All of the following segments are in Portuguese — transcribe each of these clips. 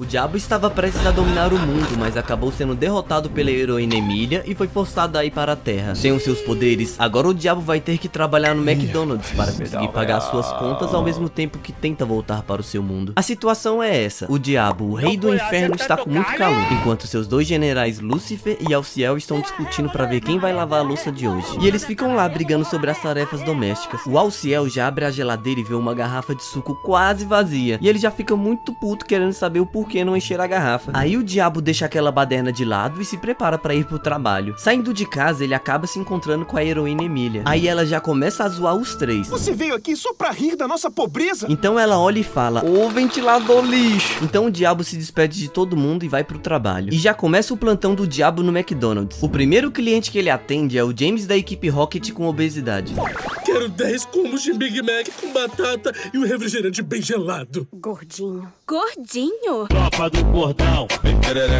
O diabo estava prestes a dominar o mundo, mas acabou sendo derrotado pela heroína Emília e foi forçado a ir para a Terra. Sem os seus poderes, agora o diabo vai ter que trabalhar no McDonald's para conseguir pagar suas contas ao mesmo tempo que tenta voltar para o seu mundo. A situação é essa, o diabo, o rei do inferno, está com muito calor, enquanto seus dois generais Lúcifer e Alciel estão discutindo para ver quem vai lavar a louça de hoje. E eles ficam lá brigando sobre as tarefas domésticas. O Alciel já abre a geladeira e vê uma garrafa de suco quase vazia, e ele já fica muito puto querendo saber o porquê que não encher a garrafa. Aí o diabo deixa aquela baderna de lado e se prepara para ir pro trabalho. Saindo de casa, ele acaba se encontrando com a heroína Emília. Aí ela já começa a zoar os três. Você veio aqui só pra rir da nossa pobreza? Então ela olha e fala, ô ventilador lixo. Então o diabo se despede de todo mundo e vai pro trabalho. E já começa o plantão do diabo no McDonald's. O primeiro cliente que ele atende é o James da equipe Rocket com obesidade. Quero 10 combos de Big Mac com batata e um refrigerante bem gelado. Gordinho. Gordinho? Tropa do Gordão.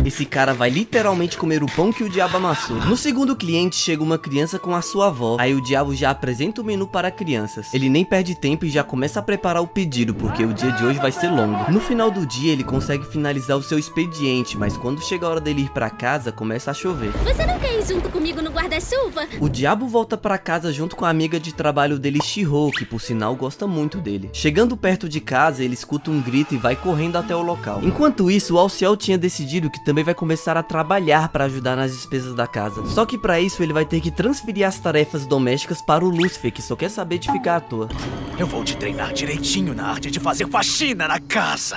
Esse cara vai literalmente comer o pão que o diabo amassou. No segundo cliente chega uma criança com a sua avó. Aí o diabo já apresenta o menu para crianças. Ele nem perde tempo e já começa a preparar o pedido, porque o dia de hoje vai ser longo. No final do dia ele consegue finalizar o seu expediente, mas quando chega a hora dele ir para casa, começa a chover. Você não quer ir junto comigo no guarda-chuva? O diabo volta para casa junto com a amiga de trabalho dele, Shiro, que por sinal gosta muito dele. Chegando perto de casa, ele escuta um grito e vai correndo até o local. Enquanto isso, o Alciel tinha decidido que também vai começar a trabalhar para ajudar nas despesas da casa. Só que para isso ele vai ter que transferir as tarefas domésticas para o Lúcifer, que só quer saber de ficar à toa. Eu vou te treinar direitinho na arte de fazer faxina na casa.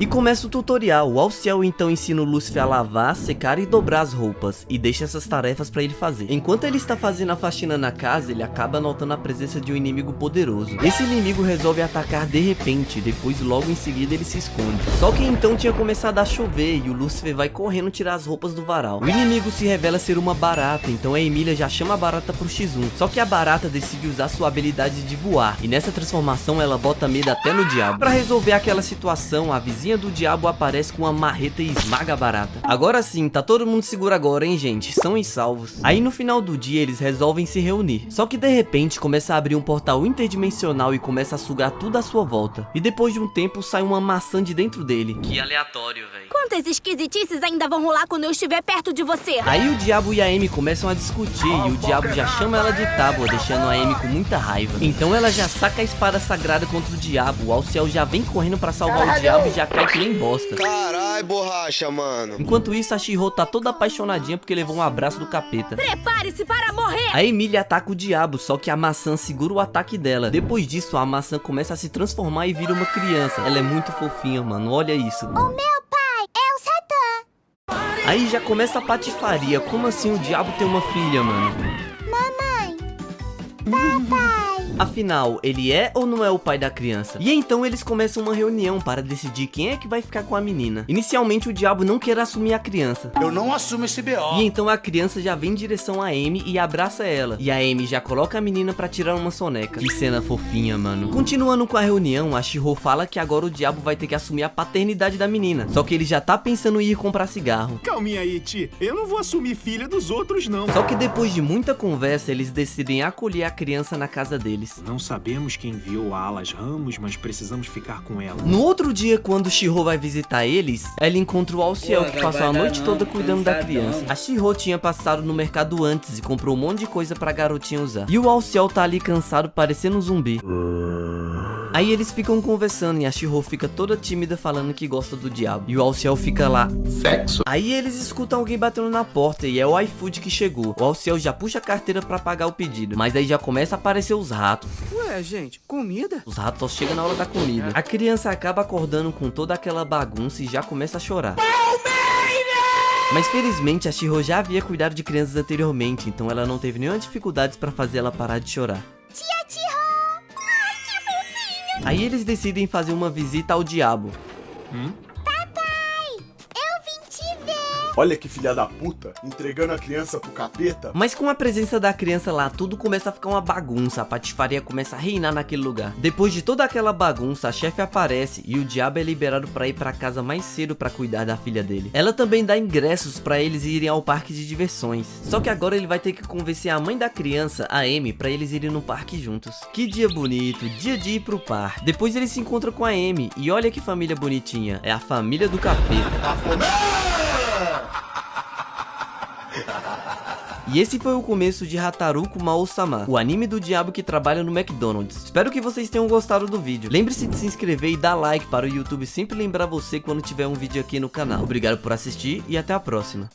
E começa o tutorial, o Alciel então ensina o Lúcifer a lavar, secar e dobrar as roupas, e deixa essas tarefas para ele fazer. Enquanto ele está fazendo a faxina na casa, ele acaba notando a presença de um inimigo poderoso. Esse inimigo resolve atacar de repente, depois logo em seguida ele se esconde. Só que então tinha começado a chover e o Lúcifer vai correndo tirar as roupas do varal. O inimigo se revela ser uma barata, então a Emília já chama a barata pro X1. Só que a barata decide usar sua habilidade de voar, e nessa transformação ela bota medo até no diabo. Para resolver aquela situação, a vizinha do diabo aparece com uma marreta e esmaga a barata. Agora sim, tá todo mundo seguro agora, hein, gente? São e salvos. Aí no final do dia, eles resolvem se reunir. Só que de repente, começa a abrir um portal interdimensional e começa a sugar tudo à sua volta. E depois de um tempo, sai uma maçã de dentro dele. Que aleatório, velho. Quantas esquisitices ainda vão rolar quando eu estiver perto de você? Aí o diabo e a Amy começam a discutir e o diabo já chama ela de tábua, deixando a Amy com muita raiva. Então ela já saca a espada sagrada contra o diabo. O Alciel já vem correndo pra salvar o diabo e já cai que nem bosta. Carai, borracha, mano. Enquanto isso, a Shiro tá toda apaixonadinha porque levou um abraço do capeta. Prepare-se para morrer! A Emília ataca o diabo, só que a maçã segura o ataque dela. Depois disso, a maçã começa a se transformar e vira uma criança. Ela é muito fofinha, mano. Olha isso. O meu pai é o Satã. Aí já começa a patifaria. Como assim o diabo tem uma filha, mano? Mamãe. Papai. Afinal, ele é ou não é o pai da criança? E então eles começam uma reunião para decidir quem é que vai ficar com a menina. Inicialmente o diabo não quer assumir a criança. Eu não assumo esse BO. E então a criança já vem em direção a Amy e abraça ela. E a Amy já coloca a menina pra tirar uma soneca. Que cena fofinha, mano. Continuando com a reunião, a Shiro fala que agora o diabo vai ter que assumir a paternidade da menina. Só que ele já tá pensando em ir comprar cigarro. Calminha aí, Ti. Eu não vou assumir filha dos outros, não. Só que depois de muita conversa, eles decidem acolher a criança na casa deles. Não sabemos quem enviou a Alas Ramos, mas precisamos ficar com ela. No outro dia, quando o Shiro vai visitar eles, ela encontra o Alciel, que passou a noite toda cuidando da criança. A Shiro tinha passado no mercado antes e comprou um monte de coisa pra garotinha usar. E o Alciel tá ali cansado, parecendo um zumbi. Aí eles ficam conversando e a Shiro fica toda tímida falando que gosta do diabo. E o Alciel fica lá. Sexo. Aí eles escutam alguém batendo na porta e é o iFood que chegou. O Alciel já puxa a carteira pra pagar o pedido. Mas aí já começa a aparecer os ratos. Ué, gente, comida? Os ratos só chegam na hora da comida. A criança acaba acordando com toda aquela bagunça e já começa a chorar. Mas felizmente a Shiro já havia cuidado de crianças anteriormente, então ela não teve nenhuma dificuldade pra fazer ela parar de chorar. Aí eles decidem fazer uma visita ao diabo. Papai, Olha que filha da puta, entregando a criança pro capeta. Mas com a presença da criança lá, tudo começa a ficar uma bagunça, a patifaria começa a reinar naquele lugar. Depois de toda aquela bagunça, a chefe aparece e o diabo é liberado pra ir pra casa mais cedo pra cuidar da filha dele. Ela também dá ingressos pra eles irem ao parque de diversões. Só que agora ele vai ter que convencer a mãe da criança, a Amy, pra eles irem no parque juntos. Que dia bonito, dia de ir pro parque. Depois ele se encontra com a Amy e olha que família bonitinha, é a família do capeta. E esse foi o começo de Hataruku Mao-sama, o anime do diabo que trabalha no McDonald's. Espero que vocês tenham gostado do vídeo. Lembre-se de se inscrever e dar like para o YouTube sempre lembrar você quando tiver um vídeo aqui no canal. Obrigado por assistir e até a próxima.